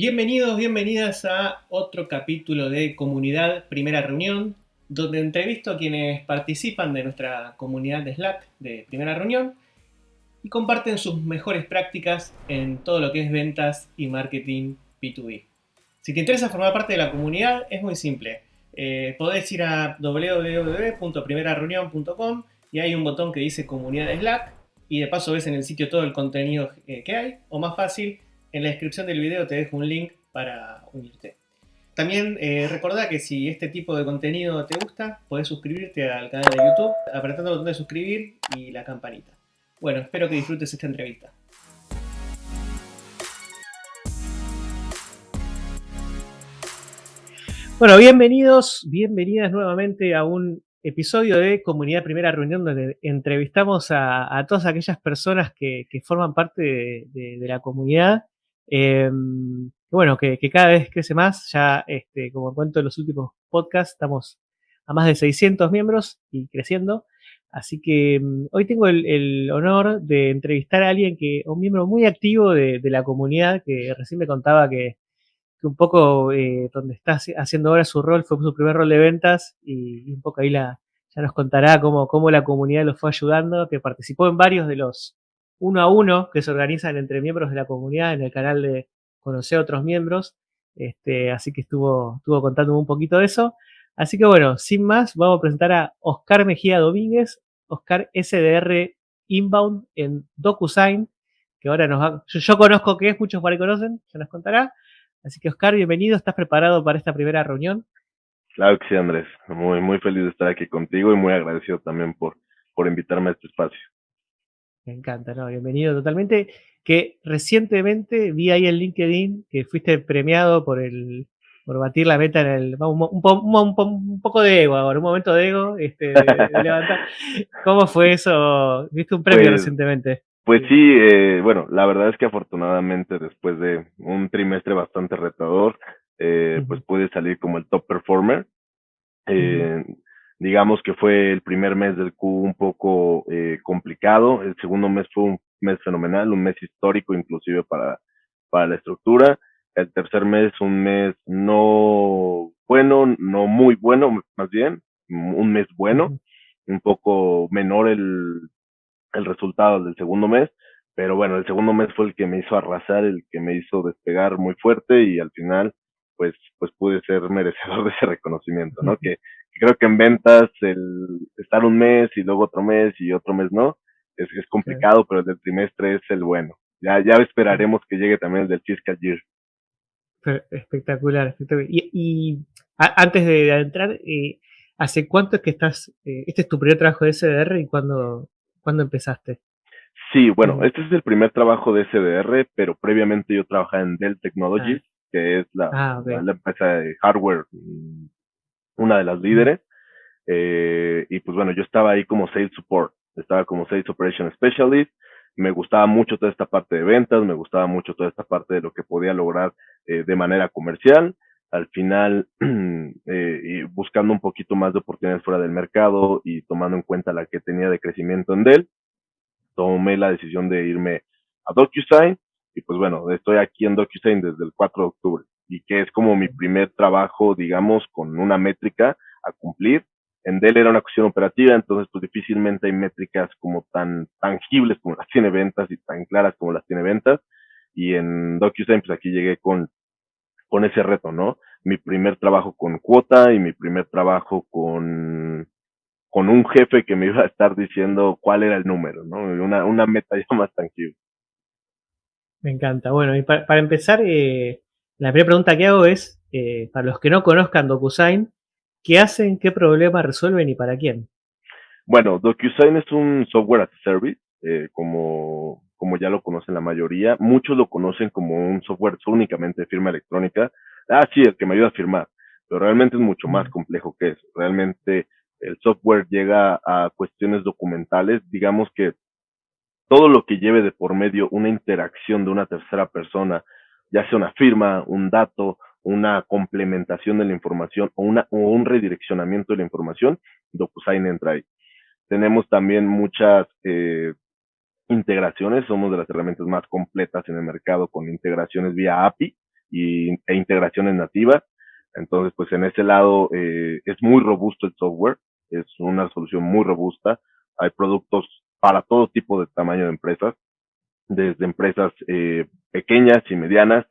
Bienvenidos, bienvenidas a otro capítulo de Comunidad Primera Reunión, donde entrevisto a quienes participan de nuestra comunidad de Slack de Primera Reunión y comparten sus mejores prácticas en todo lo que es ventas y marketing B2B. Si te interesa formar parte de la comunidad, es muy simple. Eh, podés ir a www.primerareunión.com y hay un botón que dice Comunidad de Slack y de paso ves en el sitio todo el contenido eh, que hay, o más fácil, en la descripción del video te dejo un link para unirte. También eh, recordá que si este tipo de contenido te gusta, podés suscribirte al canal de YouTube apretando el botón de suscribir y la campanita. Bueno, espero que disfrutes esta entrevista. Bueno, bienvenidos, bienvenidas nuevamente a un episodio de Comunidad Primera Reunión donde entrevistamos a, todas aquellas personas que, forman parte de la comunidad Em, bueno, que, cada vez crece más. Ya, este, como cuento en los últimos podcasts, estamos a más de 600 miembros y creciendo. Así que em, hoy tengo el, honor de entrevistar a alguien que, un miembro muy activo de, la comunidad, que recién me contaba que, un poco eh, donde está haciendo ahora su rol fue su primer rol de ventas y, un poco ahí la, ya nos contará cómo, cómo la comunidad lo fue ayudando, que participó en varios de los, uno a uno que se organizan entre miembros de la comunidad en el canal de Conocer a otros miembros. Este, así que estuvo, estuvo contándome un poquito de eso. Así que bueno, sin más, vamos a presentar a Oscar Mejía Domínguez, Oscar SDR Inbound en DocuSign, que ahora nos va, yo, conozco que es, muchos por ahí conocen, ya nos contará. Así que Oscar, bienvenido, ¿estás preparado para esta primera reunión? Claro que sí, Andrés. Muy, muy feliz de estar aquí contigo y muy agradecido también por, por invitarme a este espacio. Me encanta, ¿no? Bienvenido totalmente. Que recientemente vi ahí en LinkedIn que fuiste premiado por el por batir la meta en el. Un, un, poco de ego ahora, un momento de ego, este, de, levantar. ¿Cómo fue eso? ¿Viste un premio pues, recientemente? Pues sí, eh, bueno, la verdad es que afortunadamente después de un trimestre bastante retador, eh, pues pude salir como el top performer. Eh, digamos que fue el primer mes del Q un poco eh, complicado, el segundo mes fue un mes fenomenal, un mes histórico inclusive para, para la estructura, el tercer mes un mes no bueno, no muy bueno, más bien, un mes bueno, un poco menor el, el resultado del segundo mes, pero bueno, el segundo mes fue el que me hizo arrasar, el que me hizo despegar muy fuerte y al final pues, pues pude ser merecedor de ese reconocimiento, ¿no? Que, creo que en ventas el estar un mes y luego otro mes y otro mes no, es, es complicado, pero el del trimestre es el bueno. Ya, ya esperaremos que llegue también el del fiscal year. Espectacular, espectacular. Y, antes de entrar, eh, ¿hace cuánto es que estás, eh, este es tu primer trabajo de SDR y cuándo, cuándo empezaste? Sí, bueno, este es el primer trabajo de SDR, pero previamente yo trabajaba en Dell Technologies, ah. que es la, ah, la, empresa de hardware mm, una de las líderes. Eh, y pues bueno, yo estaba ahí como Sales Support, estaba como Sales Operation Specialist. Me gustaba mucho toda esta parte de ventas, me gustaba mucho toda esta parte de lo que podía lograr eh, de manera comercial. Al final, eh, y buscando un poquito más de oportunidades fuera del mercado y tomando en cuenta la que tenía de crecimiento en Dell, tomé la decisión de irme a DocuSign y pues bueno, estoy aquí en DocuSign desde el 4 de octubre y que es como mi primer trabajo, digamos, con una métrica a cumplir. En Dell era una cuestión operativa, entonces pues difícilmente hay métricas como tan tangibles como las tiene ventas y tan claras como las tiene ventas. Y en DocuSign pues aquí llegué con, con ese reto, ¿no? Mi primer trabajo con cuota y mi primer trabajo con, con un jefe que me iba a estar diciendo cuál era el número, ¿no? Una, una meta ya más tangible. Me encanta. Bueno, y para, para empezar, eh, la primera pregunta que hago es, eh, para los que no conozcan DocuSign, ¿qué hacen, qué problema resuelven y para quién? Bueno, DocuSign es un software as a service, eh, como, como ya lo conocen la mayoría. Muchos lo conocen como un software únicamente de firma electrónica. Ah, sí, el que me ayuda a firmar. Pero realmente es mucho más complejo que eso. Realmente el software llega a cuestiones documentales. Digamos que todo lo que lleve de por medio una interacción de una tercera persona ya sea una firma, un dato, una complementación de la información o, una, o un redireccionamiento de la información, DocuSign entra ahí. Tenemos también muchas eh, integraciones, somos de las herramientas más completas en el mercado con integraciones vía API, y, e integraciones nativas. Entonces, pues en ese lado eh, es muy robusto el software, es una solución muy robusta. Hay productos para todo tipo de tamaño de empresas, desde empresas eh, pequeñas y medianas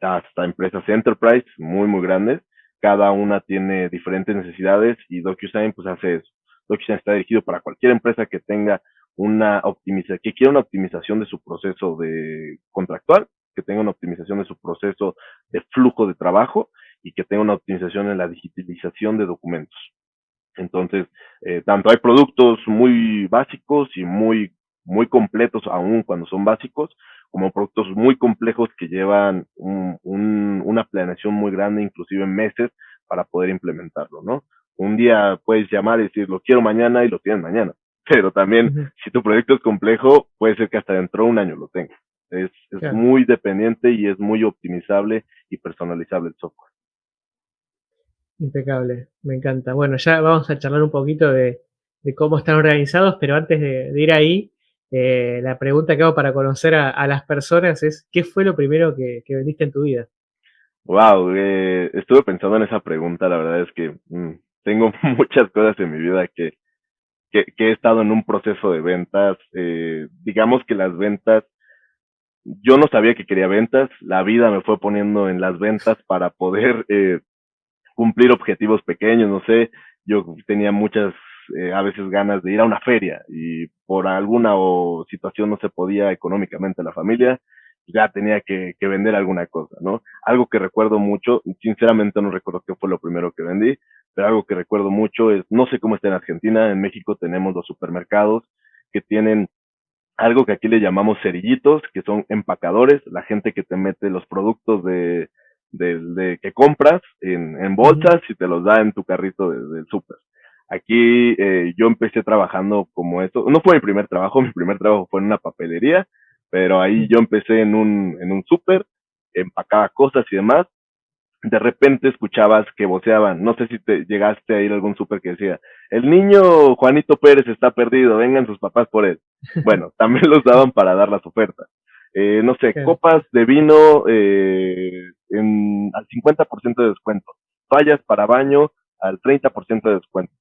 hasta empresas enterprise muy, muy grandes. Cada una tiene diferentes necesidades y DocuSign pues hace eso. DocuSign está dirigido para cualquier empresa que tenga una optimización, que quiera una optimización de su proceso de contractual, que tenga una optimización de su proceso de flujo de trabajo y que tenga una optimización en la digitalización de documentos. Entonces, eh, tanto hay productos muy básicos y muy, muy completos aún cuando son básicos, como productos muy complejos que llevan un, un, una planeación muy grande, inclusive en meses, para poder implementarlo, ¿no? Un día puedes llamar y decir, lo quiero mañana y lo tienes mañana. Pero también, si tu proyecto es complejo, puede ser que hasta dentro de un año lo tengas. Es, es muy dependiente y es muy optimizable y personalizable el software. Impecable, me encanta. Bueno, ya vamos a charlar un poquito de, de cómo están organizados, pero antes de, de ir ahí, eh, la pregunta que hago para conocer a, las personas es, ¿qué fue lo primero que, vendiste en tu vida? Wow, eh, estuve pensando en esa pregunta, la verdad es que mm, tengo muchas cosas en mi vida que, que, he estado en un proceso de ventas, eh, digamos que las ventas, yo no sabía que quería ventas, la vida me fue poniendo en las ventas para poder eh, cumplir objetivos pequeños, no sé, yo tenía muchas eh, a veces ganas de ir a una feria y por alguna o situación no se podía económicamente la familia, ya tenía que, que, vender alguna cosa, ¿no? Algo que recuerdo mucho, sinceramente no recuerdo qué fue lo primero que vendí, pero algo que recuerdo mucho es, no sé cómo está en Argentina, en México tenemos los supermercados que tienen algo que aquí le llamamos cerillitos, que son empacadores, la gente que te mete los productos de, de, de que compras en, en bolsas y te los da en tu carrito del súper. Aquí eh, yo empecé trabajando como esto. No fue mi primer trabajo, mi primer trabajo fue en una papelería, pero ahí yo empecé en un, en un súper, empacaba cosas y demás. De repente escuchabas que voceaban. No sé si te llegaste a ir a algún súper que decía, el niño Juanito Pérez está perdido, vengan sus papás por él. Bueno, también los daban para dar las ofertas. Eh, no sé, copas de vino eh, en, al 50% de descuento. Fallas para baño al 30% de descuento.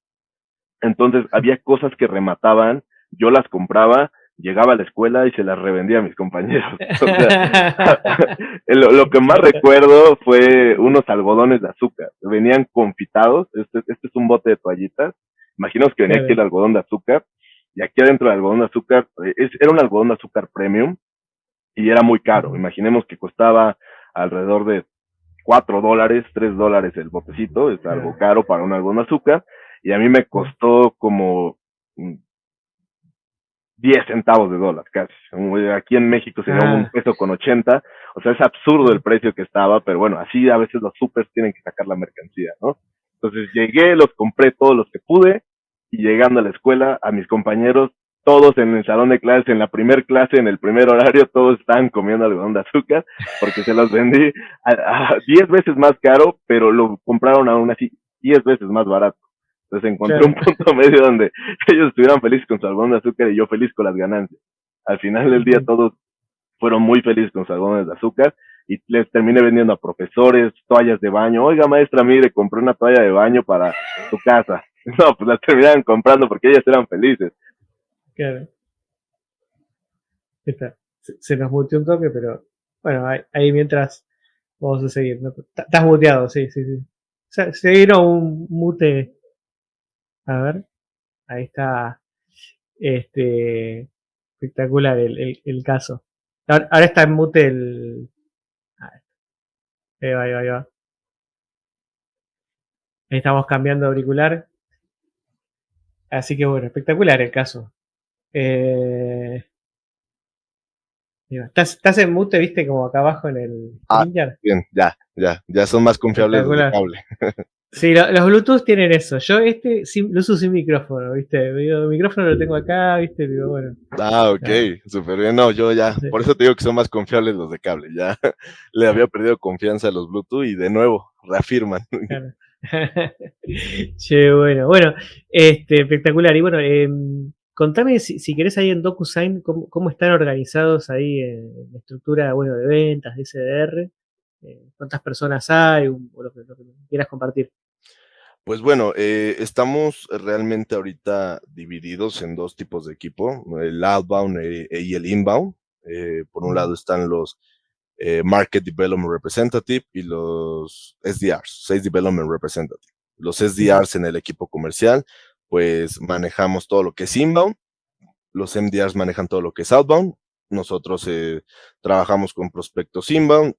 Entonces había cosas que remataban, yo las compraba, llegaba a la escuela y se las revendía a mis compañeros. lo, que más recuerdo fue unos algodones de azúcar. Venían confitados, este, este es un bote de toallitas. Imaginaos que venía aquí el algodón de azúcar y aquí adentro del algodón de azúcar, eh, era un algodón de azúcar premium y era muy caro. Imaginemos que costaba alrededor de cuatro dólares, tres dólares el botecito, es algo caro para un algodón de azúcar y a mí me costó como 10 centavos de dólar casi. Aquí en México sería un ah. peso con 80, o sea, es absurdo el precio que estaba, pero bueno, así a veces los supers tienen que sacar la mercancía, ¿no? Entonces llegué, los compré todos los que pude y llegando a la escuela, a mis compañeros, todos en el salón de clases, en la primer clase, en el primer horario, todos estaban comiendo algodón de azúcar porque se los vendí a 10 veces más caro, pero lo compraron aún así 10 veces más barato. Entonces encontré un punto medio donde ellos estuvieran felices con su algodón de azúcar y yo feliz con las ganancias. Al final del día todos fueron muy felices con sus algodones de azúcar y les terminé vendiendo a profesores, toallas de baño. Oiga, maestra, mire, compré una toalla de baño para su casa. No, pues las terminaron comprando porque ellas eran felices. Claro. Se, nos muteó un toque, pero bueno, ahí, mientras vamos a seguir. Estás muteado, sí, sí, sí. Se, se vino un mute a ver, ahí está. Este. Espectacular el, el, caso. Ahora, está en mute el. Ahí va, ahí va, ahí va. Ahí estamos cambiando de auricular. Así que bueno, espectacular el caso. Eh, ¿Estás, ¿Estás, en mute, viste, como acá abajo en el ah, Bien, ya, ya, ya son más confiables el Sí, los Bluetooth tienen eso. Yo este lo uso sin micrófono, ¿viste? El micrófono lo tengo acá, ¿viste? Digo, bueno. Ah, ok, súper bien. No, yo ya, por eso te digo que son más confiables los de cable. Ya le había perdido confianza a los Bluetooth y de nuevo reafirman. che, bueno, bueno, este, espectacular. Y bueno, em, contame si, si, querés ahí en DocuSign cómo, cómo están organizados ahí en la estructura, bueno, de ventas, de SDR cuántas personas hay, o lo que, quieras compartir. Pues bueno, estamos realmente ahorita divididos en dos tipos de equipo, el outbound y el inbound. por un lado están los Market Development Representative y los SDRs, Sales Development Representative. Los SDRs en el equipo comercial, pues manejamos todo lo que es inbound, los MDRs manejan todo lo que es outbound, nosotros eh, trabajamos con prospectos inbound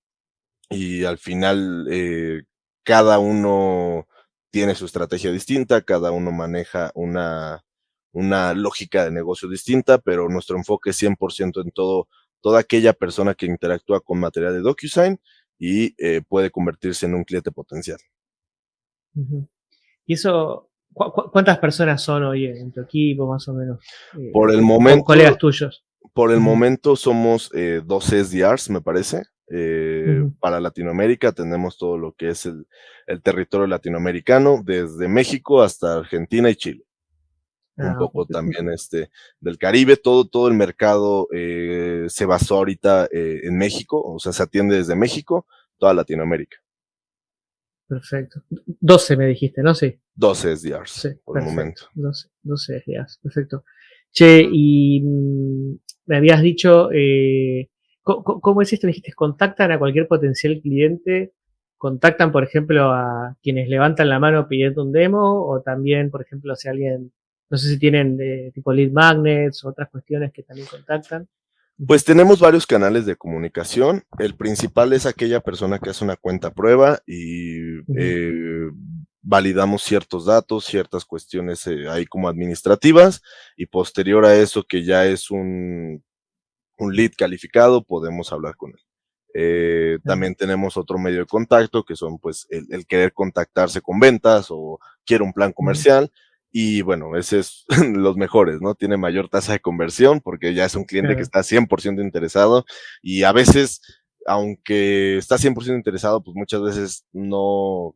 y al final eh, cada uno tiene su estrategia distinta, cada uno maneja una, una lógica de negocio distinta, pero nuestro enfoque es 100% en todo, toda aquella persona que interactúa con material de DocuSign y eh, puede convertirse en un cliente potencial. Y eso, ¿cuántas personas son hoy en tu equipo, más o menos? Por el momento. Colegas tuyos. Por el momento somos eh, dos SDRs, me parece. Eh, para Latinoamérica tenemos todo lo que es el, territorio latinoamericano, desde México hasta Argentina y Chile. un ah, poco también este del Caribe, todo, todo el mercado eh, se basó ahorita en México, o sea, se atiende desde México, toda Latinoamérica. Perfecto. 12 me dijiste, ¿no? Sí. 12 SDRs por el momento. 12, 12 SDRs, perfecto. Che, y mm, me habías dicho, eh, ¿cómo, es esto? Me dijiste, contactan a cualquier potencial cliente, contactan, por ejemplo, a quienes levantan la mano pidiendo un demo, o también, por ejemplo, si alguien, no sé si tienen eh, tipo lead magnets o otras cuestiones que también contactan. Pues tenemos varios canales de comunicación. El principal es aquella persona que hace una cuenta prueba y eh, validamos ciertos datos, ciertas cuestiones eh, ahí como administrativas y posterior a eso que ya es un, un lead calificado, podemos hablar con él. Eh, también tenemos otro medio de contacto que son pues el, querer contactarse con ventas o quiere un plan comercial. Y bueno, ese es los mejores, ¿no? Tiene mayor tasa de conversión porque ya es un cliente que está 100% interesado y a veces, aunque está 100% interesado, pues muchas veces no,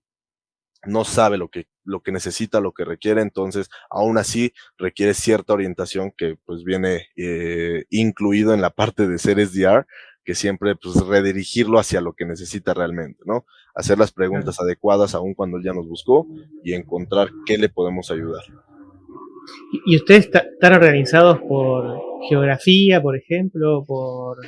no sabe lo que, lo que necesita, lo que requiere, entonces aún así requiere cierta orientación que pues viene eh, incluido en la parte de ser SDR, que siempre pues redirigirlo hacia lo que necesita realmente, ¿no? Hacer las preguntas adecuadas aún cuando él ya nos buscó y encontrar qué le podemos ayudar. ¿Y ustedes están organizados por geografía, por ejemplo, por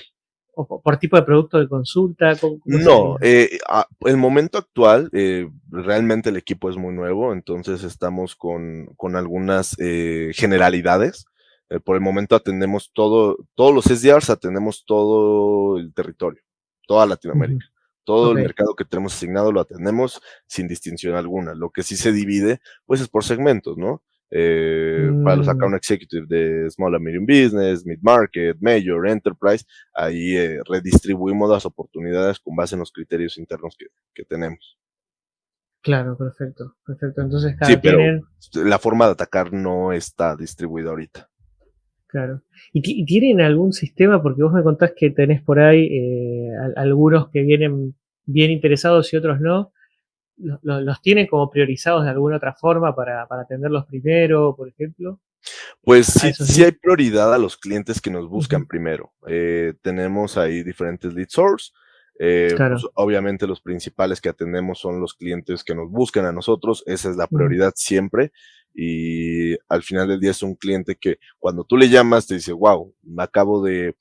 o por tipo de producto de consulta? no, eh, el momento actual, eh, realmente el equipo es muy nuevo, entonces estamos con, con algunas eh, generalidades. Eh, por el momento atendemos todo, todos los SDRs atendemos todo el territorio, toda Latinoamérica. Todo el mercado que tenemos asignado lo atendemos sin distinción alguna. Lo que sí se divide, pues es por segmentos, ¿no? Eh, para los mm. account executive de Small and Medium Business, Mid Market, Major, Enterprise, ahí eh, redistribuimos las oportunidades con base en los criterios internos que, que tenemos. Claro, perfecto, perfecto. Entonces, cada sí, pero la forma de atacar no está distribuida ahorita. Claro. ¿Y, tienen algún sistema? Porque vos me contás que tenés por ahí eh, algunos que vienen bien interesados y otros no los tienen como priorizados de alguna otra forma para, para atenderlos primero, por ejemplo? Pues sí, sí, hay prioridad a los clientes que nos buscan primero. Eh, tenemos ahí diferentes lead source. Eh, pues, obviamente los principales que atendemos son los clientes que nos buscan a nosotros. Esa es la prioridad siempre. Y al final del día es un cliente que cuando tú le llamas te dice, wow, me acabo de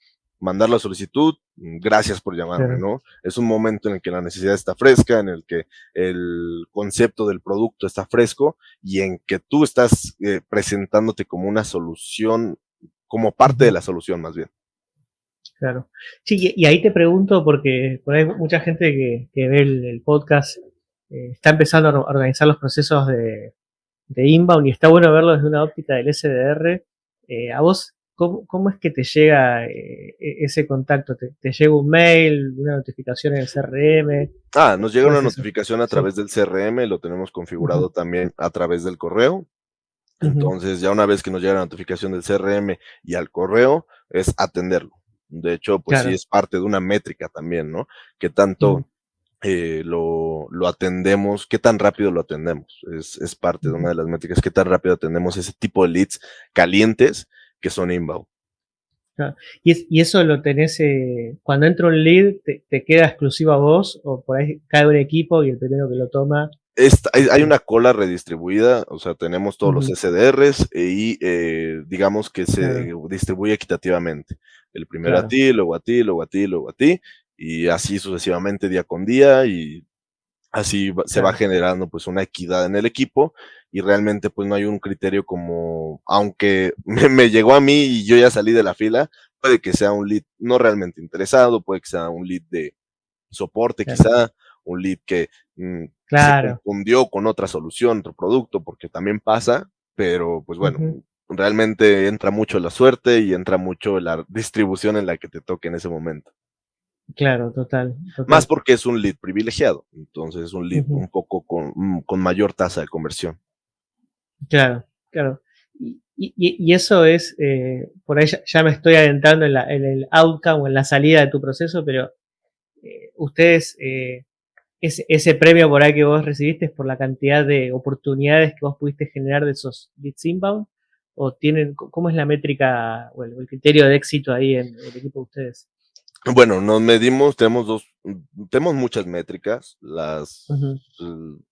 mandar la solicitud, gracias por llamarme, ¿no? Es un momento en el que la necesidad está fresca, en el que el concepto del producto está fresco y en que tú estás eh, presentándote como una solución, como parte de la solución más bien. Claro. Sí, y ahí te pregunto, porque por ahí mucha gente que, ve el, podcast eh, está empezando a organizar los procesos de, inbound y está bueno verlo desde una óptica del SDR. Eh, ¿A vos ¿Cómo, es que te llega eh, e, ese contacto? ¿Te, llega un mail, una notificación en el CRM? Ah, nos llega una notificación a través del CRM, lo tenemos configurado también a través del correo. Entonces, ya una vez que nos llega la notificación del CRM y al correo, es atenderlo. De hecho, pues sí es parte de una métrica también, ¿no? Que tanto eh, lo, lo, atendemos, qué tan rápido lo atendemos. Es, es parte de una de las métricas, qué tan rápido atendemos ese tipo de leads calientes que son inbound. Y, eso lo tenés, eh, cuando entra un lead, te, queda exclusivo a vos o por ahí cae un equipo y el primero que lo toma. hay, una cola redistribuida, o sea, tenemos todos los SDRs y eh, digamos que se distribuye equitativamente. El primero a ti, luego a ti, luego a ti, luego a ti, y así sucesivamente día con día y así se va generando pues una equidad en el equipo y realmente pues no hay un criterio como, aunque me, llegó a mí y yo ya salí de la fila, puede que sea un lead no realmente interesado, puede que sea un lead de soporte quizá, un lead que mm, se confundió con otra solución, otro producto, porque también pasa, pero pues bueno, realmente entra mucho la suerte y entra mucho la distribución en la que te toque en ese momento. Claro, total, Más porque es un lead privilegiado, entonces es un lead un poco mm, con, mayor tasa de conversión. Claro, claro. Y, eso es, eh, por ahí ya, me estoy adentrando en, el outcome o en la salida de tu proceso, pero eh, ustedes, eh, ese, ese, premio por ahí que vos recibiste es por la cantidad de oportunidades que vos pudiste generar de esos leads inbound, o tienen, ¿cómo es la métrica o el criterio de éxito ahí en el equipo de ustedes? Bueno, nos medimos, tenemos dos, tenemos muchas métricas, las,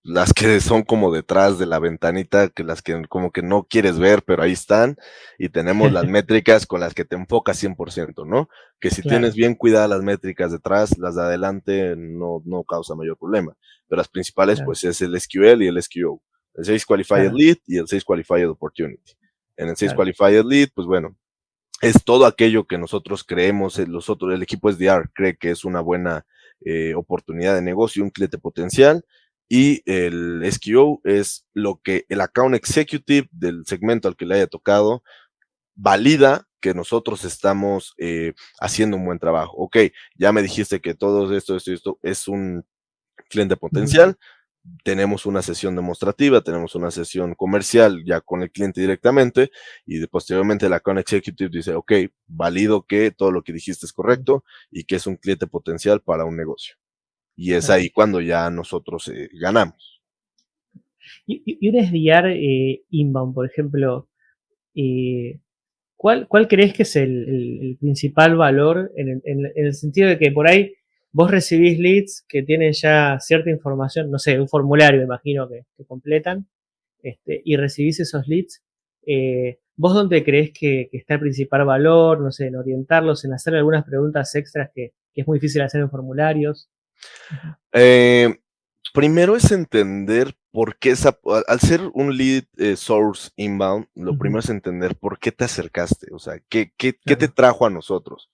las que son como detrás de la ventanita, que las que como que no quieres ver, pero ahí están, y tenemos las métricas con las que te enfocas 100%, ¿no? Que si tienes bien cuidadas las métricas detrás, las de adelante no, no causa mayor problema, pero las principales pues es el SQL y el SQO, el 6 Qualified Lead y el 6 Qualified Opportunity. En el 6 Qualified Lead, pues bueno, es todo aquello que nosotros creemos, el, nosotros, el equipo SDR cree que es una buena eh, oportunidad de negocio, un cliente potencial, y el SQO es lo que el account executive del segmento al que le haya tocado valida que nosotros estamos eh, haciendo un buen trabajo. Ok, ya me dijiste que todo esto, esto, esto es un cliente potencial, tenemos una sesión demostrativa, tenemos una sesión comercial ya con el cliente directamente y posteriormente la account executive dice, ok, valido que todo lo que dijiste es correcto y que es un cliente potencial para un negocio. Y es ahí cuando ya nosotros eh, ganamos. Y, un SDR eh, inbound, por ejemplo, eh, ¿cuál, ¿cuál, crees que es el, principal valor en el sentido de que por ahí vos recibís leads que tienen ya cierta información, no sé, un formulario, me imagino que, completan, este, y recibís esos leads, eh, ¿vos dónde crees que, está el principal valor? No sé, en orientarlos, en hacer algunas preguntas extras que, es muy difícil hacer en formularios. Eh, primero es entender por qué, esa, al ser un lead eh, source inbound, lo primero es entender por qué te acercaste, o sea, qué, qué, qué te trajo a nosotros.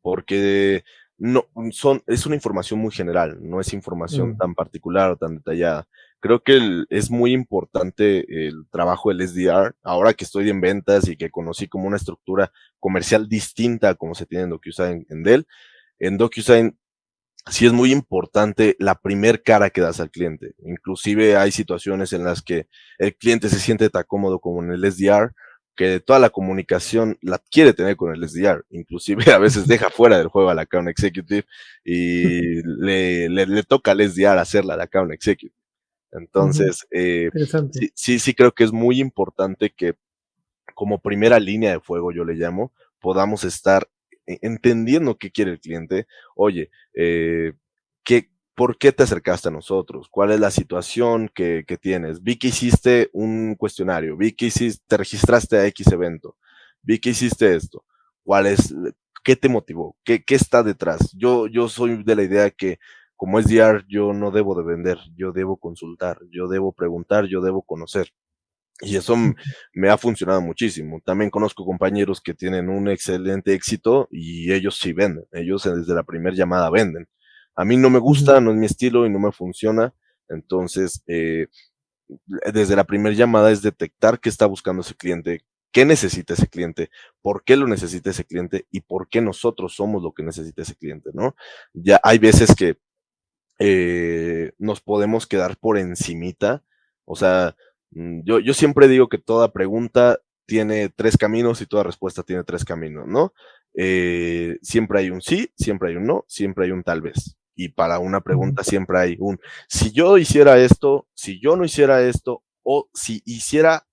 Porque no, son, es una información muy general, no es información mm. tan particular o tan detallada. Creo que es muy importante el trabajo del SDR, ahora que estoy en ventas y que conocí como una estructura comercial distinta a como se tiene en DocuSign en Dell. En DocuSign sí es muy importante la primer cara que das al cliente. Inclusive hay situaciones en las que el cliente se siente tan cómodo como en el SDR, que toda la comunicación la quiere tener con el SDR, inclusive a veces deja fuera del juego al account executive y le, le, toca al SDR hacerla al account executive. Entonces, eh, sí, sí, creo que es muy importante que como primera línea de fuego, yo le llamo, podamos estar e, entendiendo qué quiere el cliente. Oye, eh, ¿qué, ¿por qué te acercaste a nosotros? ¿Cuál es la situación que, tienes? Vi que hiciste un cuestionario, vi que hiciste, te registraste a X evento, vi que hiciste esto. ¿Cuál es, qué te motivó? ¿Qué, qué está detrás? Yo, yo soy de la idea que como es DR, yo no debo de vender, yo debo consultar, yo debo preguntar, yo debo conocer. Y eso me ha funcionado muchísimo. También conozco compañeros que tienen un excelente éxito y ellos sí venden. Ellos desde la primera llamada venden. A mí no me gusta, no es mi estilo y no me funciona. Entonces, eh, desde la primera llamada es detectar qué está buscando ese cliente, qué necesita ese cliente, por qué lo necesita ese cliente y por qué nosotros somos lo que necesita ese cliente, ¿no? Ya hay veces que eh, nos podemos quedar por encimita, o sea, mm, yo, yo siempre digo que toda pregunta tiene tres caminos y toda respuesta tiene tres caminos, ¿no? Eh, siempre hay un sí, siempre hay un no, siempre hay un tal vez y para una pregunta siempre hay un, si yo hiciera esto, si yo no hiciera esto, o si hiciera,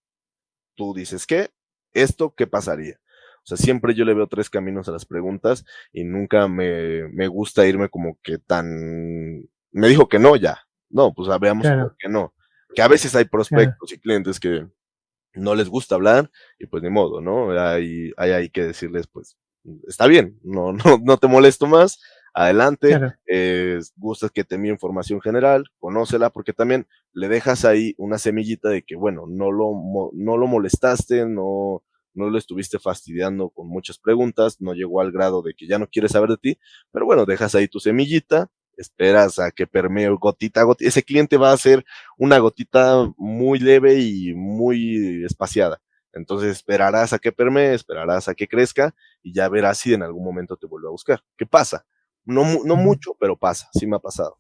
tú dices, ¿qué? ¿Esto qué pasaría? O sea, siempre yo le veo tres caminos a las preguntas y nunca me, me gusta irme como que tan... Me dijo que no, ya. No, pues veamos por qué no. Que a veces hay prospectos y clientes que no les gusta hablar y pues ni modo, ¿no? Hay, hay, hay que decirles, pues, está bien, no, no, no te molesto más, adelante, eh, gustas que te envíe información general, conócela, porque también le dejas ahí una semillita de que, bueno, no lo, no lo molestaste, no, no lo estuviste fastidiando con muchas preguntas, no llegó al grado de que ya no quiere saber de ti, pero bueno, dejas ahí tu semillita, esperas a que permee gotita a gotita. Ese cliente va a ser una gotita muy leve y muy espaciada. Entonces esperarás a que permee, esperarás a que crezca y ya verás si en algún momento te vuelve a buscar. ¿Qué pasa? No, no mucho, pero pasa, sí me ha pasado.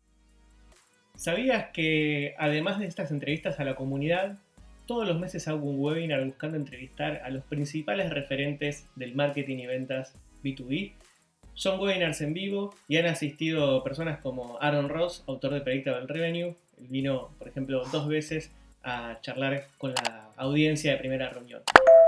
¿Sabías que además de estas entrevistas a la comunidad, todos los meses hago un webinar buscando entrevistar a los principales referentes del marketing y ventas B2B? Son webinars en vivo y han asistido personas como Aaron Ross, autor de Predictable Revenue. Él vino, por ejemplo, dos veces a charlar con la audiencia de primera reunión.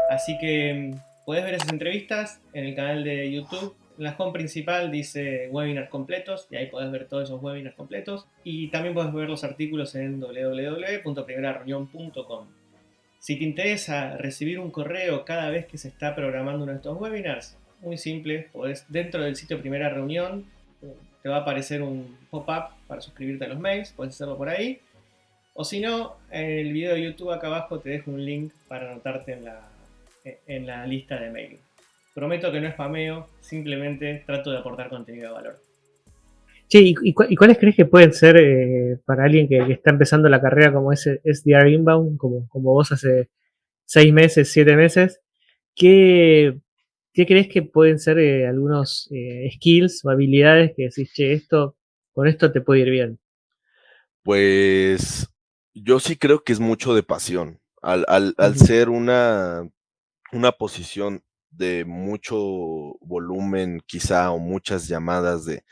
Así que mm, puedes ver esas entrevistas en el canal de YouTube. La home principal dice webinars completos y ahí puedes ver todos esos webinars completos. Y también puedes ver los artículos en www.primerareunión.com. Si te interesa recibir un correo cada vez que se está programando uno de estos webinars, muy simple, podés, dentro del sitio Primera Reunión, te va a aparecer un pop-up para suscribirte a los mails, puedes hacerlo por ahí. O si no, en el video de YouTube acá abajo te dejo un link para anotarte en la, en la lista de mail. Prometo que no es spameo, simplemente trato de aportar contenido de valor. Sí, ¿y, cuáles crees que pueden ser eh, para alguien que, está empezando la carrera como es SDR Inbound, como, como vos hace seis meses, siete meses? ¿Qué, ¿Qué crees que pueden ser eh, algunos eh, skills o habilidades que decís, che, esto, con esto te puede ir bien? Pues yo sí creo que es mucho de pasión. Al, al, ser una, una posición de mucho volumen, quizá, o muchas llamadas de,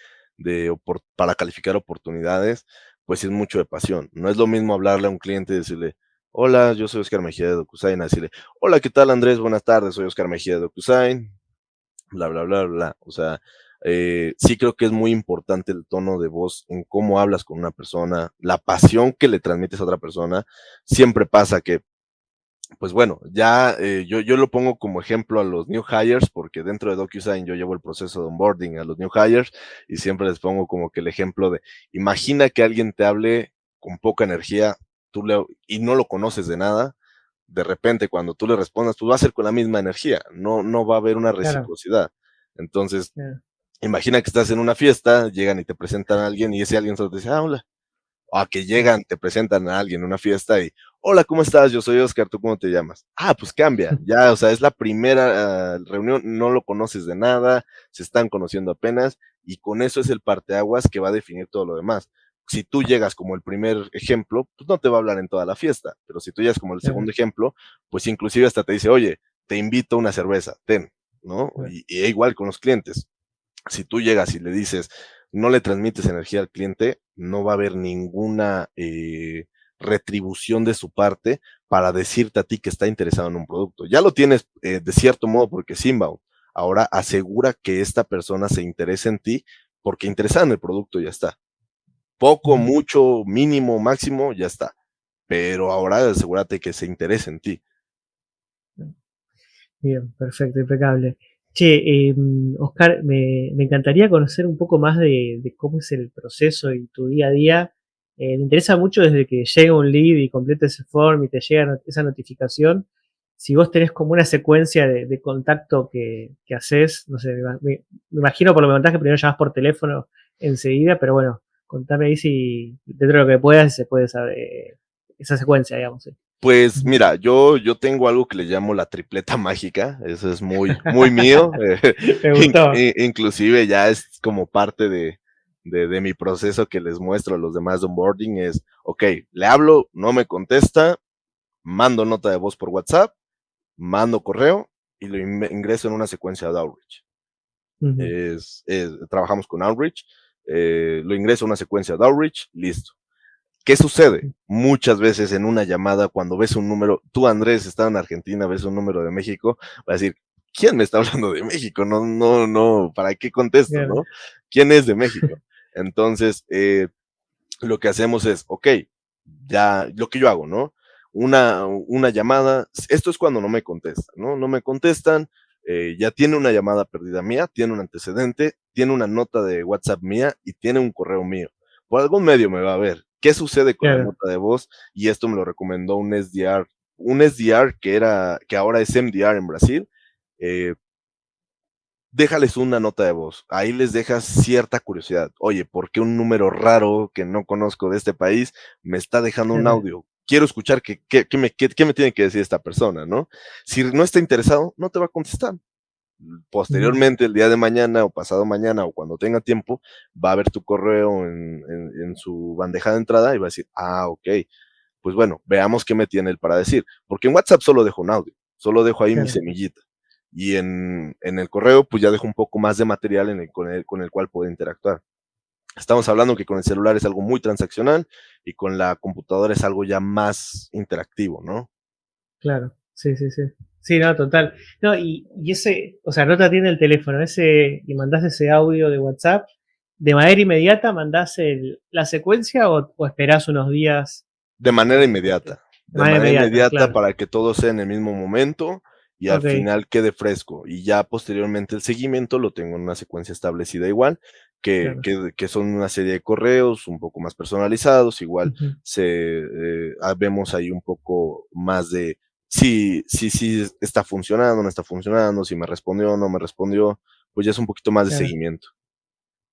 para calificar oportunidades, pues es mucho de pasión. No es lo mismo hablarle a un cliente y decirle, Hola, yo soy Oscar Mejía de DocuSign. Decirle, hola, ¿qué tal Andrés? Buenas tardes, soy Oscar Mejía de DocuSign. Bla, bla, bla, bla. O sea, eh, sí creo que es muy importante el tono de voz en cómo hablas con una persona, la pasión que le transmites a otra persona. Siempre pasa que, pues bueno, ya eh, yo, yo lo pongo como ejemplo a los new hires, porque dentro de DocuSign yo llevo el proceso de onboarding a los new hires y siempre les pongo como que el ejemplo de, imagina que alguien te hable con poca energía tú le, y no lo conoces de nada, de repente cuando tú le respondas, pues va a ser con la misma energía, no, no va a haber una reciprocidad. Entonces, imagina que estás en una fiesta, llegan y te presentan a alguien y ese alguien solo te dice, ah, hola. O a que llegan, te presentan a alguien en una fiesta y, hola, ¿cómo estás? Yo soy Oscar, ¿tú cómo te llamas? Ah, pues cambia, ya, o sea, es la primera ah, reunión, no lo conoces de nada, se están conociendo apenas y con eso es el parteaguas que va a definir todo lo demás si tú llegas como el primer ejemplo, pues no te va a hablar en toda la fiesta, pero si tú llegas como el segundo ejemplo, pues inclusive hasta te dice, oye, te invito a una cerveza, ten, ¿no? Y, y, igual con los clientes. Si tú llegas y le dices, no le transmites energía al cliente, no va a haber ninguna eh, retribución de su parte para decirte a ti que está interesado en un producto. Ya lo tienes eh, de cierto modo porque es inbound. Ahora asegura que esta persona se interese en ti porque interesada en el producto ya está. Poco, mucho, mínimo, máximo, ya está. Pero ahora asegúrate que se interese en ti. Bien, perfecto, impecable. Che, em, Oscar, me, encantaría conocer un poco más de, cómo es el proceso y tu día a día. Eh, me interesa mucho desde que llega un lead y completa ese form y te llega esa notificación. Si vos tenés como una secuencia de, contacto que, haces, no sé, me, imagino por lo que contás que primero llamas por teléfono enseguida, pero bueno, Contame ahí si dentro de lo que puedas se puede saber esa secuencia, digamos. Pues mira, yo, yo tengo algo que le llamo la tripleta mágica, eso es muy, muy mío. Eh, inclusive ya es como parte de, de, mi proceso que les muestro a los demás de onboarding, es, ok, le hablo, no me contesta, mando nota de voz por WhatsApp, mando correo y lo ingreso en una secuencia de outreach. es, trabajamos con outreach eh, lo ingreso a una secuencia de outreach, listo. ¿Qué sucede? Muchas veces en una llamada, cuando ves un número, tú Andrés, estás en Argentina, ves un número de México, va a decir, ¿quién me está hablando de México? No, no, no, ¿para qué contesto, no? ¿Quién es de México? Entonces, eh, lo que hacemos es, ok, ya, lo que yo hago, ¿no? Una, una llamada, esto es cuando no me contestan, ¿no? No me contestan, eh, ya tiene una llamada perdida mía, tiene un antecedente, tiene una nota de WhatsApp mía y tiene un correo mío. Por algún medio me va a ver. ¿Qué sucede con la nota de voz? Y esto me lo recomendó un SDR, un SDR que era, que ahora es MDR en Brasil. Eh, déjales una nota de voz. Ahí les dejas cierta curiosidad. Oye, ¿por qué un número raro que no conozco de este país me está dejando un audio? quiero escuchar qué, me tiene que decir esta persona, ¿no? Si no está interesado, no te va a contestar. Posteriormente, el día de mañana o pasado mañana o cuando tenga tiempo, va a ver tu correo en, en, su bandeja de entrada y va a decir, ah, ok, pues bueno, veamos qué me tiene él para decir. Porque en WhatsApp solo dejo un audio, solo dejo ahí mi semillita. Y en, en, el correo, pues ya dejo un poco más de material en el, con, el, con el cual puedo interactuar. Estamos hablando que con el celular es algo muy transaccional y con la computadora es algo ya más interactivo, ¿no? Claro, sí, sí, sí. Sí, no, total. No, y, ese, o sea, no te atiende el teléfono, ese, y mandás ese audio de WhatsApp, ¿de manera inmediata mandás la secuencia o, o, esperás unos días? De manera inmediata. De manera, inmediata, para que todo sea en el mismo momento y al final quede fresco. Y ya posteriormente el seguimiento lo tengo en una secuencia establecida igual, que, que, son una serie de correos un poco más personalizados, igual se eh, ah, vemos ahí un poco más de si, si, si está funcionando, no está funcionando, si me respondió o no me respondió, pues ya es un poquito más de seguimiento.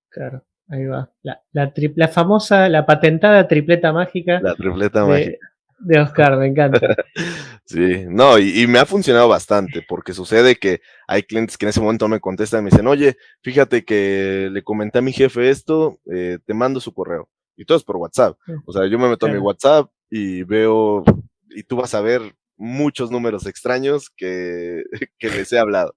Claro, ahí va. La, la, famosa, la patentada tripleta mágica. La tripleta mágica de Oscar, me encanta. sí, no, y, me ha funcionado bastante, porque sucede que hay clientes que en ese momento me contestan y me dicen, oye, fíjate que le comenté a mi jefe esto, eh, te mando su correo. Y todo es por WhatsApp. O sea, yo me meto a mi WhatsApp y veo, y tú vas a ver muchos números extraños que, que les he hablado.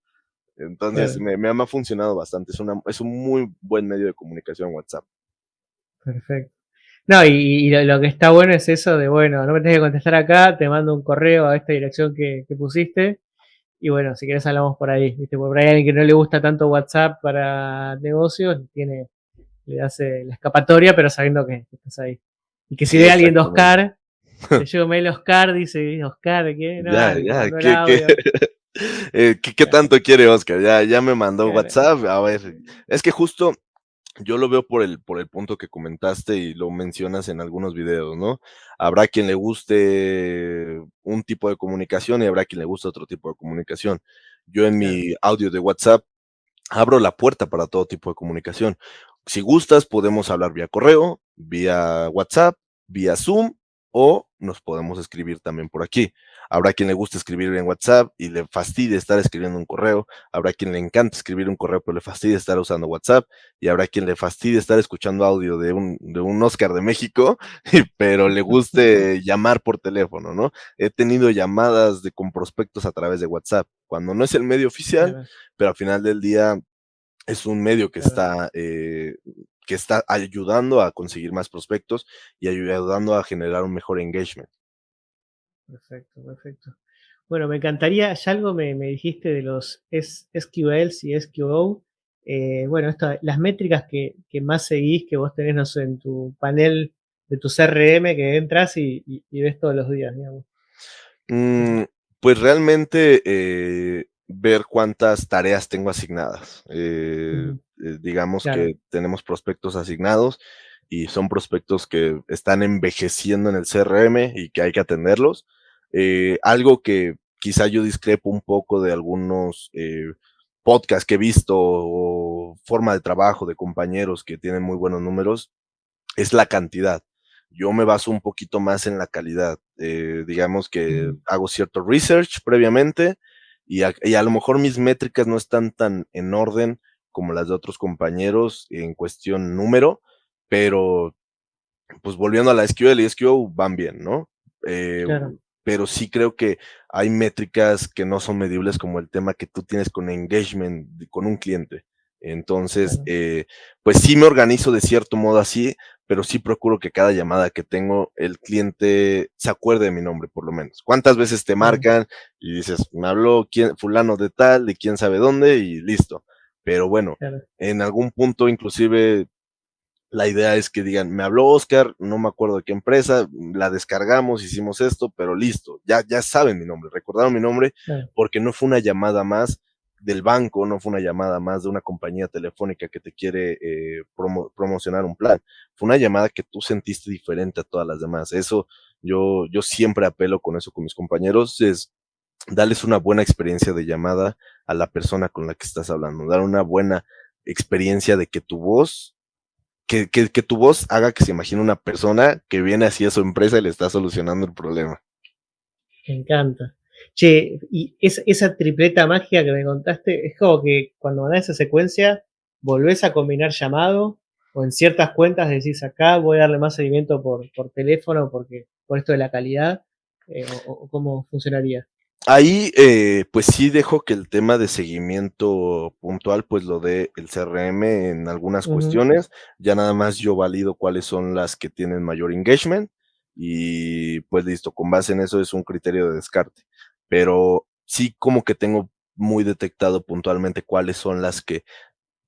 Entonces, me, me, ha funcionado bastante. Es, una, es un muy buen medio de comunicación WhatsApp. Perfecto. No, y, lo, que está bueno es eso de, bueno, no me tenés que contestar acá, te mando un correo a esta dirección que, pusiste. Y bueno, si querés hablamos por ahí, ¿viste? Por ahí alguien que no le gusta tanto WhatsApp para negocios, tiene, le hace la escapatoria, pero sabiendo que, estás ahí. Y que si ve a alguien de Oscar, te llevo mail Oscar, dice, Oscar, ¿qué? No, ya, ya, ¿qué, eh, ¿qué, ¿qué, tanto quiere Oscar? Ya, ya me mandó WhatsApp. A ver, es que justo yo lo veo por el, por el punto que comentaste y lo mencionas en algunos videos, ¿no? Habrá quien le guste un tipo de comunicación y habrá quien le guste otro tipo de comunicación. Yo en mi audio de WhatsApp abro la puerta para todo tipo de comunicación. Si gustas, podemos hablar vía correo, vía WhatsApp, vía Zoom o nos podemos escribir también por aquí. Habrá quien le guste escribir en WhatsApp y le fastidie estar escribiendo un correo. Habrá quien le encanta escribir un correo, pero le fastidie estar usando WhatsApp. Y habrá quien le fastidie estar escuchando audio de un, de un Oscar de México, pero le guste llamar por teléfono, ¿no? He tenido llamadas de, con prospectos a través de WhatsApp, cuando no es el medio oficial, pero al final del día es un medio que está eh, que está ayudando a conseguir más prospectos y ayudando a generar un mejor engagement. Perfecto, perfecto. Bueno, me encantaría, ya algo me, dijiste de los SQLs y SQO. Eh, bueno, las métricas que, más seguís, que vos tenés, en tu panel de tu CRM que entras y, ves todos los días, digamos. Mm, pues realmente eh, ver cuántas tareas tengo asignadas. Eh, eh, digamos que tenemos prospectos asignados y son prospectos que están envejeciendo en el CRM y que hay que atenderlos. Eh, algo que quizá yo discrepo un poco de algunos eh, podcasts que he visto o forma de trabajo de compañeros que tienen muy buenos números es la cantidad. Yo me baso un poquito más en la calidad. digamos que hago cierto research previamente y y a lo mejor mis métricas no están tan en orden como las de otros compañeros en cuestión número, pero pues volviendo a la SQL y SQO van bien, ¿no? Eh, pero sí creo que hay métricas que no son medibles como el tema que tú tienes con engagement con un cliente. Entonces, eh, pues sí me organizo de cierto modo así pero sí procuro que cada llamada que tengo, el cliente se acuerde de mi nombre, por lo menos. ¿Cuántas veces te marcan y dices, me habló quién, fulano de tal, de quién sabe dónde y listo? Pero bueno, en algún punto inclusive la idea es que digan, me habló Oscar, no me acuerdo de qué empresa, la descargamos, hicimos esto, pero listo, ya, ya saben mi nombre, recordaron mi nombre porque no fue una llamada más del banco, no fue una llamada más de una compañía telefónica que te quiere eh, promocionar un plan. Fue una llamada que tú sentiste diferente a todas las demás. Eso yo, yo siempre apelo con eso con mis compañeros, es darles una buena experiencia de llamada a la persona con la que estás hablando, dar una buena experiencia de que tu voz, que, que, que tu voz haga que se imagine una persona que viene así a su empresa y le está solucionando el problema. Me encanta. Che, y esa tripleta mágica que me contaste, es como que cuando mandás esa secuencia, volvés a combinar llamado, o en ciertas cuentas decís acá voy a darle más seguimiento por, por teléfono porque por esto de la calidad, eh, o, cómo funcionaría. Ahí, eh, pues sí dejo que el tema de seguimiento puntual, pues lo dé el CRM en algunas cuestiones. Ya nada más yo valido cuáles son las que tienen mayor engagement y pues listo, con base en eso es un criterio de descarte pero sí como que tengo muy detectado puntualmente cuáles son las que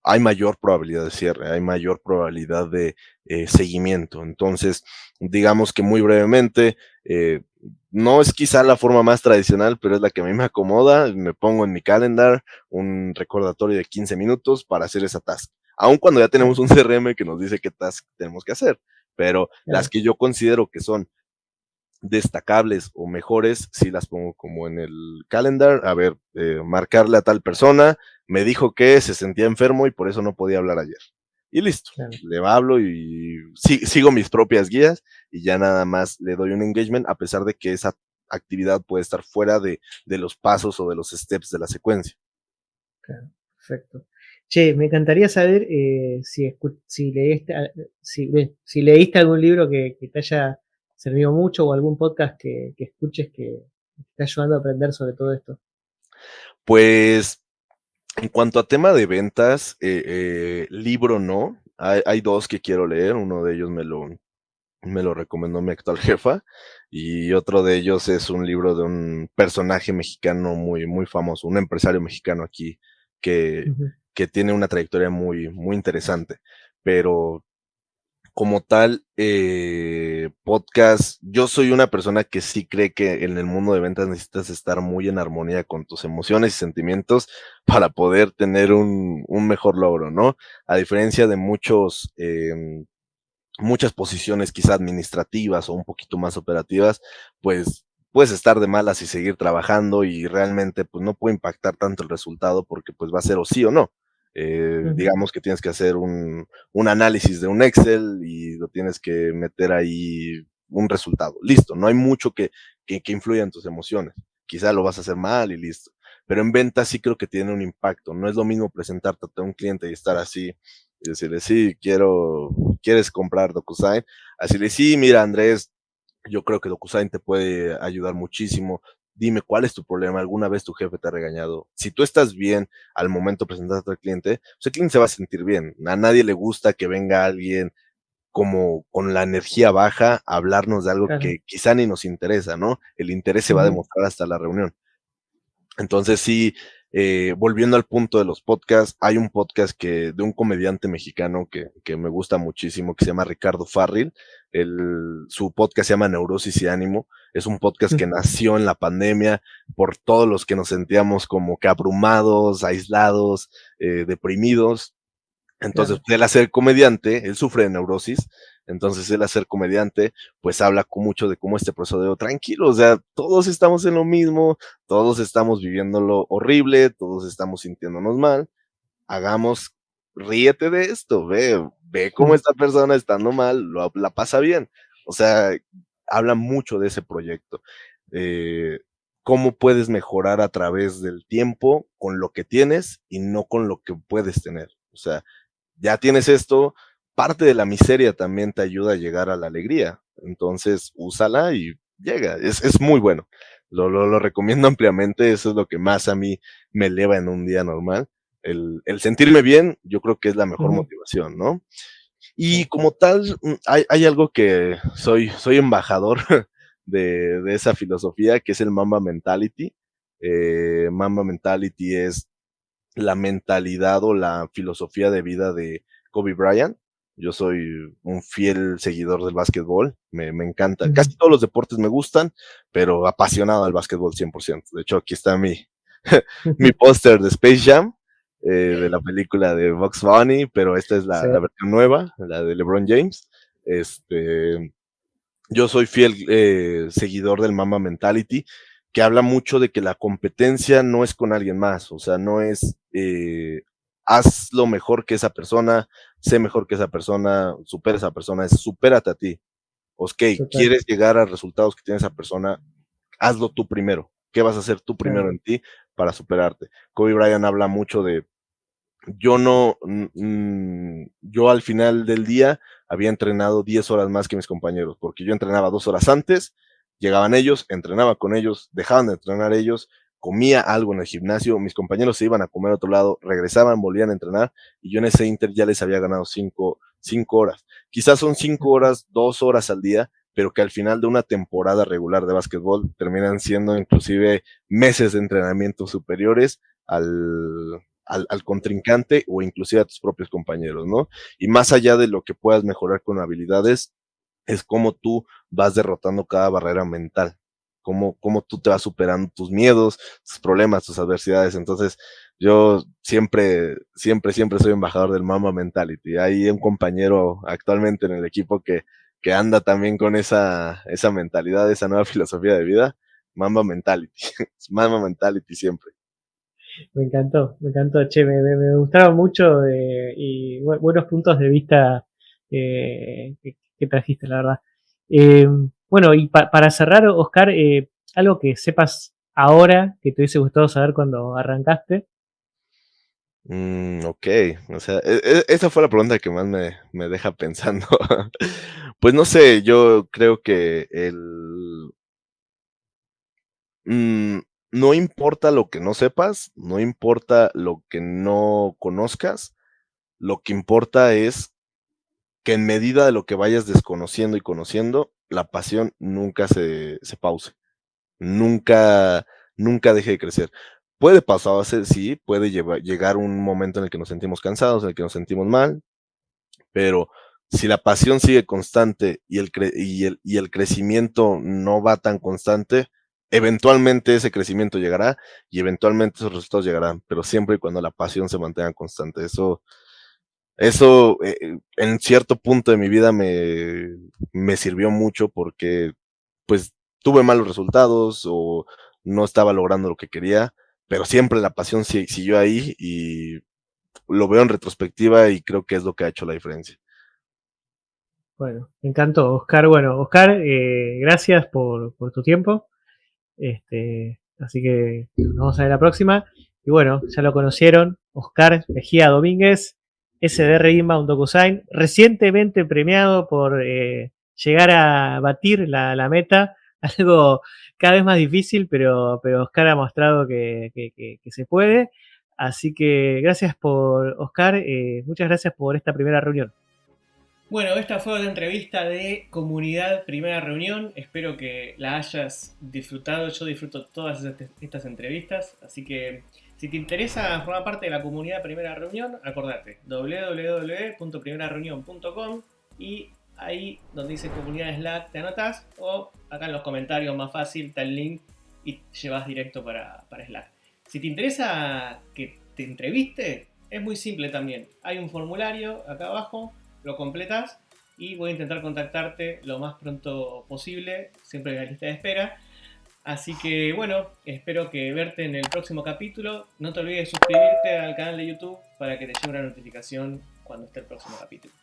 hay mayor probabilidad de cierre, hay mayor probabilidad de eh, seguimiento. Entonces, digamos que muy brevemente, eh, no es quizá la forma más tradicional, pero es la que a mí me acomoda. Me pongo en mi calendar un recordatorio de 15 minutos para hacer esa task. Aun cuando ya tenemos un CRM que nos dice qué task tenemos que hacer, pero las que yo considero que son destacables o mejores, si las pongo como en el calendar, a ver, eh, marcarle a tal persona, me dijo que se sentía enfermo y por eso no podía hablar ayer. Y listo, le hablo y sigo mis propias guías y ya nada más le doy un engagement a pesar de que esa actividad puede estar fuera de, los pasos o de los steps de la secuencia. perfecto. Che, me encantaría saber eh, si, si, leíste, si, leíste algún libro que te haya servido mucho o algún podcast que, escuches que te esté ayudando a aprender sobre todo esto? Pues en cuanto a tema de ventas, eh, eh, libro no. Hay, dos que quiero leer. Uno de ellos me lo, me lo recomendó mi actual jefa. Y otro de ellos es un libro de un personaje mexicano muy, muy famoso, un empresario mexicano aquí que, que tiene una trayectoria muy, muy interesante. Pero como tal, eh, podcast, yo soy una persona que sí cree que en el mundo de ventas necesitas estar muy en armonía con tus emociones y sentimientos para poder tener un, mejor logro, ¿no? A diferencia de muchos, em, muchas posiciones quizá administrativas o un poquito más operativas, pues puedes estar de malas y seguir trabajando y realmente pues no puede impactar tanto el resultado porque pues va a ser o sí o no. Eh, digamos que tienes que hacer un, un, análisis de un Excel y lo tienes que meter ahí un resultado. Listo, no hay mucho que, que, que influya en tus emociones. Quizá lo vas a hacer mal y listo. Pero en venta sí creo que tiene un impacto. No es lo mismo presentarte a un cliente y estar así y decirle, sí, quiero, quieres comprar DocuSign. Así le, sí, mira, Andrés, yo creo que DocuSign te puede ayudar muchísimo dime cuál es tu problema, alguna vez tu jefe te ha regañado. Si tú estás bien al momento de presentarte al cliente, pues el cliente se va a sentir bien. A nadie le gusta que venga alguien como con la energía baja a hablarnos de algo que quizá ni nos interesa, ¿no? El interés se va a demostrar hasta la reunión. Entonces sí, eh, volviendo al punto de los podcasts, hay un podcast que de un comediante mexicano que, que me gusta muchísimo, que se llama Ricardo Farril. El, su podcast se llama Neurosis y Ánimo. Es un podcast que nació en la pandemia por todos los que nos sentíamos como que abrumados, aislados, eh, deprimidos. Entonces, él al ser comediante, él sufre de neurosis, entonces él al ser comediante, pues habla con mucho de cómo este proceso de, tranquilo, o sea, todos estamos en lo mismo, todos estamos viviendo lo horrible, todos estamos sintiéndonos mal, hagamos, ríete de esto, ve, ve cómo esta persona estando mal, lo, la pasa bien. O sea, habla mucho de ese proyecto. Eh, cómo puedes mejorar a través del tiempo con lo que tienes y no con lo que puedes tener. O sea, ya tienes esto, parte de la miseria también te ayuda a llegar a la alegría. Entonces, úsala y llega. Es, es muy bueno. Lo, lo, lo, recomiendo ampliamente. Eso es lo que más a mí me eleva en un día normal. El, el sentirme bien, yo creo que es la mejor motivación, ¿no? Y como tal, mm, hay, hay algo que soy, soy embajador de, de, esa filosofía, que es el Mamba Mentality. Eh, Mamba Mentality es la mentalidad o la filosofía de vida de Kobe Bryant. Yo soy un fiel seguidor del básquetbol, me, me encanta. Casi todos los deportes me gustan, pero apasionado al básquetbol 100%. De hecho, aquí está mi, mi póster de Space Jam, eh, de la película de Box Bunny, pero esta es la, la, versión nueva, la de LeBron James. Este, yo soy fiel eh, seguidor del Mama Mentality, que habla mucho de que la competencia no es con alguien más, o sea, no es eh, haz lo mejor que esa persona, sé mejor que esa persona, supera a esa persona, es supérate a ti. Ok, quieres llegar a resultados que tiene esa persona, hazlo tú primero. ¿Qué vas a hacer tú primero en ti para superarte? Kobe Bryant habla mucho de, yo no, yo al final del día había entrenado 10 horas más que mis compañeros, porque yo entrenaba dos horas antes, llegaban ellos, entrenaba con ellos, dejaban de entrenar ellos, comía algo en el gimnasio, mis compañeros se iban a comer a otro lado, regresaban, volvían a entrenar y yo en ese Inter ya les había ganado cinco, cinco horas. Quizás son cinco horas, dos horas al día, pero que al final de una temporada regular de básquetbol terminan siendo inclusive meses de entrenamiento superiores al, al, contrincante o inclusive a tus propios compañeros, ¿no? Y más allá de lo que puedas mejorar con habilidades, es cómo tú vas derrotando cada barrera mental cómo, cómo tú te vas superando tus miedos, tus problemas, tus adversidades. Entonces, yo siempre, siempre, siempre soy embajador del Mama Mentality. Hay un compañero actualmente en el equipo que, que anda también con esa, esa mentalidad, esa nueva filosofía de vida. Mamba Mentality. Mamba Mentality siempre. Me encantó, me encantó, che, me, me, gustaron mucho eh, y buenos puntos de vista eh, que, trajiste, la verdad. Eh, bueno, y para cerrar, Oscar, eh, algo que sepas ahora que te hubiese gustado saber cuando arrancaste. Mm, ok, o sea, e, e, esa fue la pregunta que más me, me deja pensando. pues no sé, yo creo que el... Mm, no importa lo que no sepas, no importa lo que no conozcas, lo que importa es que en medida de lo que vayas desconociendo y conociendo, la pasión nunca se, se pause, nunca, nunca deje de crecer. Puede pasar, sí, puede llegar un momento en el que nos sentimos cansados, en el que nos sentimos mal, pero si la pasión sigue constante y el, y el crecimiento no va tan constante, eventualmente ese crecimiento llegará y eventualmente esos resultados llegarán, pero siempre y cuando la pasión se mantenga constante. Eso, eso eh, en cierto punto de mi vida me, me sirvió mucho porque pues tuve malos resultados o no estaba logrando lo que quería, pero siempre la pasión siguió ahí y lo veo en retrospectiva y creo que es lo que ha hecho la diferencia. Bueno, me encantó, Oscar. Bueno, Oscar, eh, gracias por, por, tu tiempo. Este, así que nos vamos a ver la próxima. Y bueno, ya lo conocieron, Oscar Mejía Domínguez, SDR Inbound DocuSign, recientemente premiado por eh, llegar a batir la, meta, algo cada vez más difícil, pero, pero Oscar ha mostrado que se puede. Así que gracias por, Oscar, eh, muchas gracias por esta primera reunión. Bueno, esta fue una entrevista de comunidad primera reunión. Espero que la hayas disfrutado. Yo disfruto todas estas entrevistas, así que si te interesa formar parte de la comunidad Primera Reunión, acordate www.primerareunión.com y ahí donde dice comunidad Slack te anotas o acá en los comentarios más fácil está el link y llevas directo para, para Slack. Si te interesa que te entreviste, es muy simple también. Hay un formulario acá abajo, lo completas y voy a intentar contactarte lo más pronto posible, siempre en la lista de espera Así que bueno, espero verte en el próximo capítulo. No te olvides de suscribirte al canal de YouTube para que te llegue una notificación cuando esté el próximo capítulo.